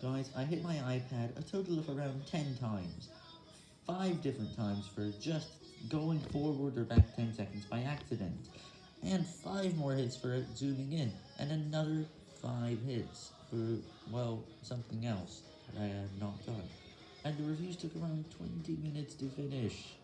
Guys, I hit my iPad a total of around 10 times. 5 different times for just going forward or back 10 seconds by accident. And 5 more hits for zooming in. And another 5 hits for, well, something else that I had not done. And the reviews took around 20 minutes to finish.